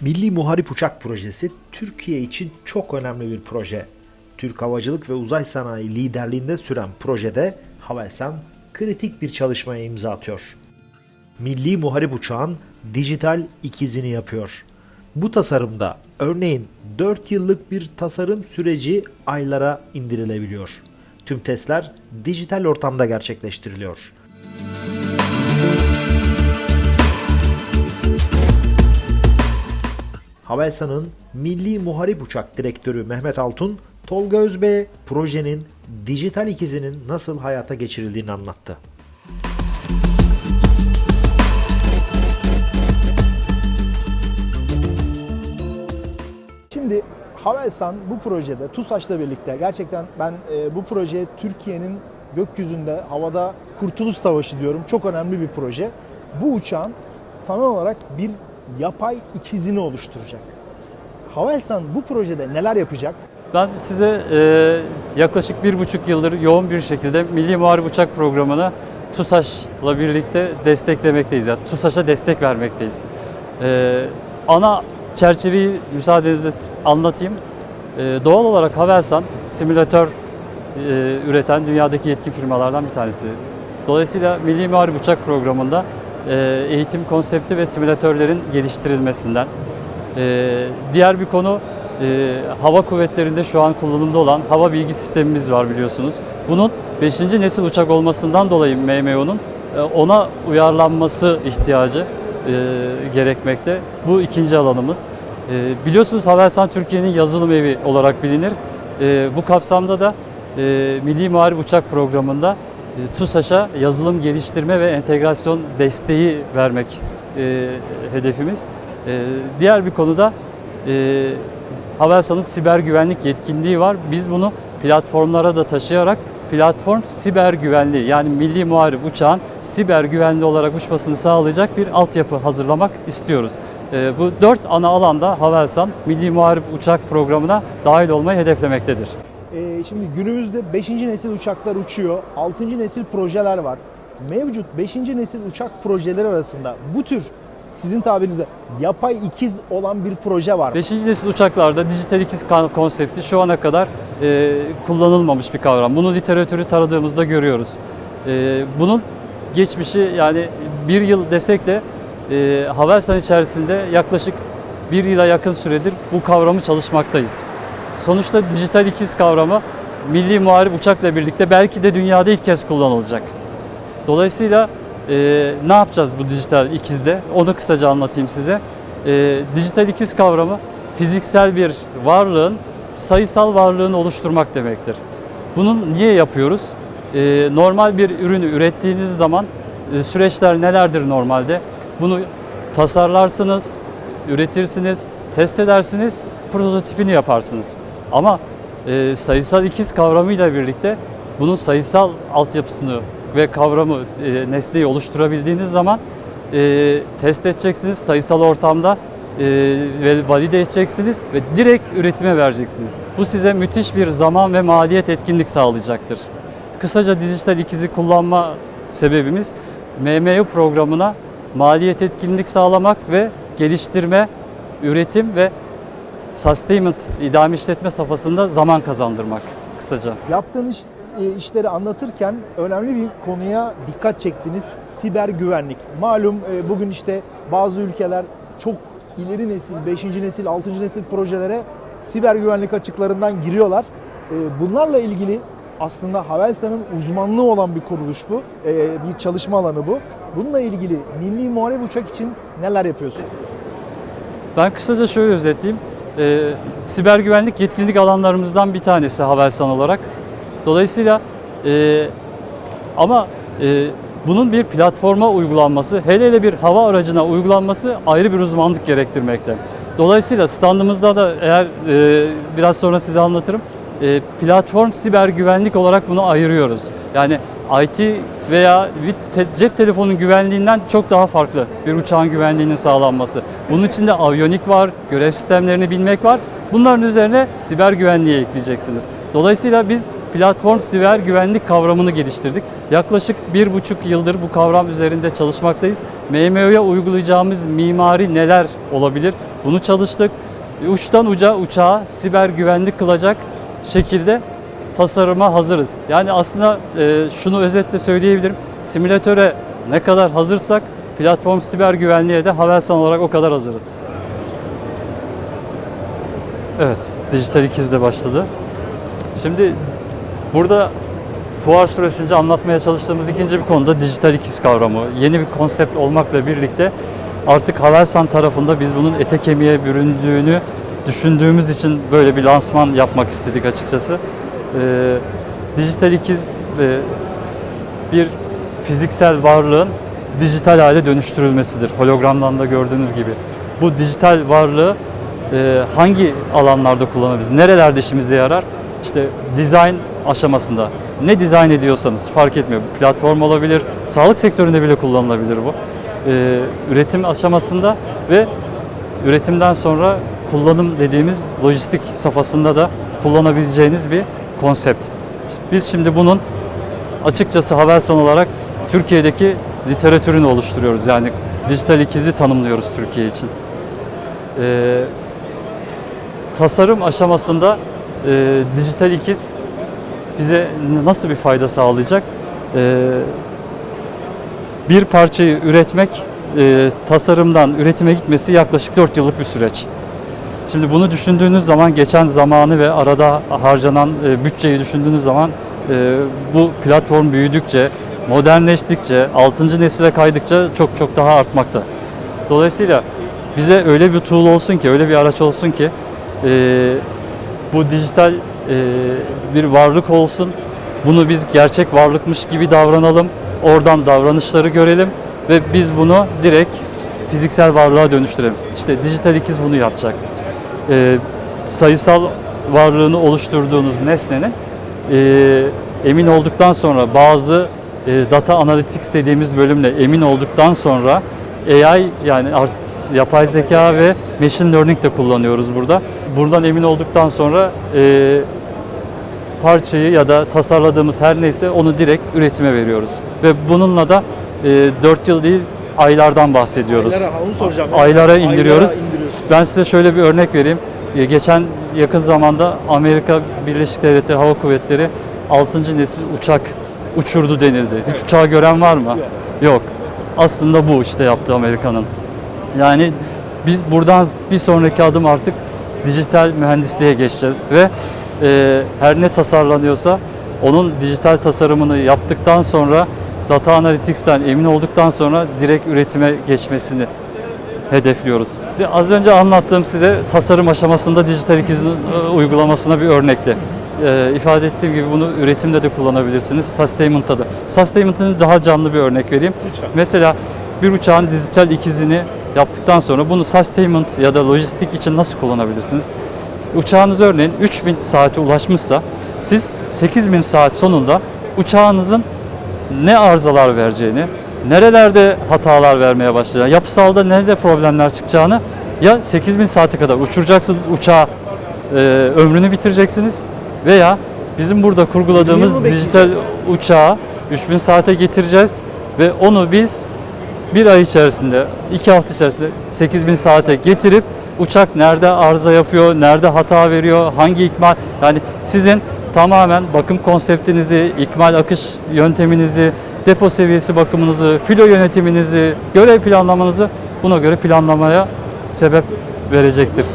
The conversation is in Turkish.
Milli Muharip Uçak Projesi Türkiye için çok önemli bir proje. Türk Havacılık ve Uzay Sanayi liderliğinde süren projede Havelsan kritik bir çalışmaya imza atıyor. Milli Muharip Uçağın dijital ikizini yapıyor. Bu tasarımda örneğin 4 yıllık bir tasarım süreci aylara indirilebiliyor. Tüm testler dijital ortamda gerçekleştiriliyor. Havelsan'ın Milli Muharip Uçak Direktörü Mehmet Altun, Tolga Özbey'e projenin dijital ikizinin nasıl hayata geçirildiğini anlattı. Şimdi Havelsan bu projede TUSAŞ'la birlikte gerçekten ben e, bu proje Türkiye'nin gökyüzünde havada kurtuluş savaşı diyorum. Çok önemli bir proje. Bu uçağın sanal olarak bir yapay ikizini oluşturacak. Havelsan bu projede neler yapacak? Ben size e, yaklaşık bir buçuk yıldır yoğun bir şekilde Milli Muharip Uçak Programı'na TUSAŞ'la birlikte desteklemekteyiz. Yani TUSAŞ'a destek vermekteyiz. E, ana çerçeveyi müsaadenizle anlatayım. E, doğal olarak Havelsan simülatör e, üreten dünyadaki yetkin firmalardan bir tanesi. Dolayısıyla Milli Muharip Uçak Programı'nda eğitim konsepti ve simülatörlerin geliştirilmesinden, e, diğer bir konu e, hava kuvvetlerinde şu an kullanımda olan hava bilgi sistemimiz var biliyorsunuz. Bunun 5. nesil uçak olmasından dolayı MMO'nun e, ona uyarlanması ihtiyacı e, gerekmekte. Bu ikinci alanımız. E, biliyorsunuz Havelsan Türkiye'nin yazılım evi olarak bilinir. E, bu kapsamda da e, Milli Muharip Uçak Programı'nda e, TUSAŞ'a yazılım geliştirme ve entegrasyon desteği vermek e, hedefimiz. E, diğer bir konuda e, Havelsan'ın siber güvenlik yetkinliği var. Biz bunu platformlara da taşıyarak platform siber güvenliği yani milli muharip uçağın siber güvenli olarak uçmasını sağlayacak bir altyapı hazırlamak istiyoruz. E, bu dört ana alanda Havelsan Milli Muharip Uçak Programı'na dahil olmayı hedeflemektedir. E, şimdi günümüzde 5. nesil uçaklar uçuyor. 6. nesil projeler var. Mevcut 5. nesil uçak projeleri arasında bu tür sizin tabirinizde yapay ikiz olan bir proje var. 5. nesil uçaklarda dijital ikiz konsepti şu ana kadar e, kullanılmamış bir kavram. Bunu literatürü taradığımızda görüyoruz. E, bunun geçmişi yani bir yıl desek de e, Havelsan içerisinde yaklaşık bir yıla yakın süredir bu kavramı çalışmaktayız. Sonuçta dijital ikiz kavramı milli muharip uçakla birlikte belki de dünyada ilk kez kullanılacak. Dolayısıyla e, ne yapacağız bu dijital ikizde? Onu kısaca anlatayım size. E, dijital ikiz kavramı fiziksel bir varlığın sayısal varlığını oluşturmak demektir. Bunun niye yapıyoruz? E, normal bir ürünü ürettiğiniz zaman e, süreçler nelerdir normalde? Bunu tasarlarsınız, üretirsiniz, test edersiniz, prototipini yaparsınız. Ama e, sayısal ikiz kavramıyla birlikte bunun sayısal altyapısını ve kavramı, e, nesneyi oluşturabildiğiniz zaman e, test edeceksiniz sayısal ortamda e, ve valide edeceksiniz ve direkt üretime vereceksiniz. Bu size müthiş bir zaman ve maliyet etkinlik sağlayacaktır. Kısaca dijital ikizi kullanma sebebimiz MMU programına maliyet etkinlik sağlamak ve geliştirme, üretim ve sustainment, idame işletme safhasında zaman kazandırmak kısaca. Yaptığınız e, işleri anlatırken önemli bir konuya dikkat çektiniz. Siber güvenlik. Malum e, bugün işte bazı ülkeler çok ileri nesil, 5. nesil, 6. nesil projelere siber güvenlik açıklarından giriyorlar. E, bunlarla ilgili aslında Havelsan'ın uzmanlığı olan bir kuruluş bu. Bir çalışma alanı bu. Bununla ilgili milli muharip uçak için neler yapıyorsunuz? Ben kısaca şöyle özetleyeyim. Ee, siber güvenlik yetkinlik alanlarımızdan bir tanesi Havelsan olarak. Dolayısıyla e, ama e, bunun bir platforma uygulanması, hele hele bir hava aracına uygulanması ayrı bir uzmanlık gerektirmekte. Dolayısıyla standımızda da eğer e, biraz sonra size anlatırım. E, platform siber güvenlik olarak bunu ayırıyoruz. Yani IT veya cep telefonunun güvenliğinden çok daha farklı bir uçağın güvenliğinin sağlanması. Bunun içinde aviyonik var, görev sistemlerini bilmek var. Bunların üzerine siber güvenliği ekleyeceksiniz. Dolayısıyla biz platform siber güvenlik kavramını geliştirdik. Yaklaşık bir buçuk yıldır bu kavram üzerinde çalışmaktayız. MMO'ya uygulayacağımız mimari neler olabilir? Bunu çalıştık. Uçtan uca uçağa siber güvenlik kılacak şekilde tasarıma hazırız. Yani aslında e, şunu özetle söyleyebilirim. Simülatöre ne kadar hazırsak platform siber güvenliğe de Havelsan olarak o kadar hazırız. Evet, dijital ikiz de başladı. Şimdi burada fuar süresince anlatmaya çalıştığımız ikinci bir konuda dijital ikiz kavramı. Yeni bir konsept olmakla birlikte artık Havelsan tarafında biz bunun ete kemiğe büründüğünü düşündüğümüz için böyle bir lansman yapmak istedik açıkçası. Ee, dijital ikiz e, bir fiziksel varlığın dijital hale dönüştürülmesidir. Hologramdan da gördüğünüz gibi. Bu dijital varlığı e, hangi alanlarda kullanabiliriz? Nerelerde işimize yarar? İşte dizayn aşamasında. Ne dizayn ediyorsanız fark etmiyor. Platform olabilir, sağlık sektöründe bile kullanılabilir bu. E, üretim aşamasında ve üretimden sonra kullanım dediğimiz lojistik safhasında da kullanabileceğiniz bir konsept. Biz şimdi bunun açıkçası Havelsan olarak Türkiye'deki literatürünü oluşturuyoruz. Yani dijital ikizi tanımlıyoruz Türkiye için. Ee, tasarım aşamasında e, dijital ikiz bize nasıl bir fayda sağlayacak? Ee, bir parçayı üretmek, e, tasarımdan üretime gitmesi yaklaşık 4 yıllık bir süreç. Şimdi bunu düşündüğünüz zaman geçen zamanı ve arada harcanan e, bütçeyi düşündüğünüz zaman e, bu platform büyüdükçe, modernleştikçe, 6. nesile kaydıkça çok çok daha artmakta. Dolayısıyla bize öyle bir tool olsun ki, öyle bir araç olsun ki e, bu dijital e, bir varlık olsun. Bunu biz gerçek varlıkmış gibi davranalım. Oradan davranışları görelim ve biz bunu direkt fiziksel varlığa dönüştürelim. İşte dijital ikiz bunu yapacak. E, sayısal varlığını oluşturduğunuz nesnenin e, emin olduktan sonra bazı e, data analytics dediğimiz bölümle emin olduktan sonra AI yani art, yapay zeka ve machine learning de kullanıyoruz burada. Buradan emin olduktan sonra e, parçayı ya da tasarladığımız her neyse onu direkt üretime veriyoruz. Ve bununla da e, 4 yıl değil aylardan bahsediyoruz. Aylara, onu soracağım. Aylara indiriyoruz. Aylara. Ben size şöyle bir örnek vereyim. E, Geçen yakın zamanda Amerika Birleşik Devletleri Hava Kuvvetleri 6. nesil uçak uçurdu denildi. Hiç uçağı gören var mı? Yok. Aslında bu işte yaptı Amerika'nın. Yani biz buradan bir sonraki adım artık dijital mühendisliğe geçeceğiz ve e, her ne tasarlanıyorsa onun dijital tasarımını yaptıktan sonra data analytics'ten emin olduktan sonra direkt üretime geçmesini hedefliyoruz. Ve Az önce anlattığım size tasarım aşamasında dijital ikizin e, uygulamasına bir örnekti. E, ifade ettiğim gibi bunu üretimde de kullanabilirsiniz, sustainment'ta da. Sustainment'ın daha canlı bir örnek vereyim. Lütfen. Mesela bir uçağın dijital ikizini yaptıktan sonra bunu sustainment ya da lojistik için nasıl kullanabilirsiniz? Uçağınız örneğin 3000 saate ulaşmışsa siz 8000 saat sonunda uçağınızın ne arızalar vereceğini, nerelerde hatalar vermeye başlayacağını, yapısalda nerede problemler çıkacağını ya 8000 saate kadar uçuracaksınız uçağı e, ömrünü bitireceksiniz veya bizim burada kurguladığımız dijital uçağı 3000 saate getireceğiz ve onu biz bir ay içerisinde, iki hafta içerisinde 8000 saate getirip uçak nerede arıza yapıyor, nerede hata veriyor, hangi ikmal, yani sizin tamamen bakım konseptinizi, ikmal akış yönteminizi, depo seviyesi bakımınızı, filo yönetiminizi, görev planlamanızı buna göre planlamaya sebep verecektir.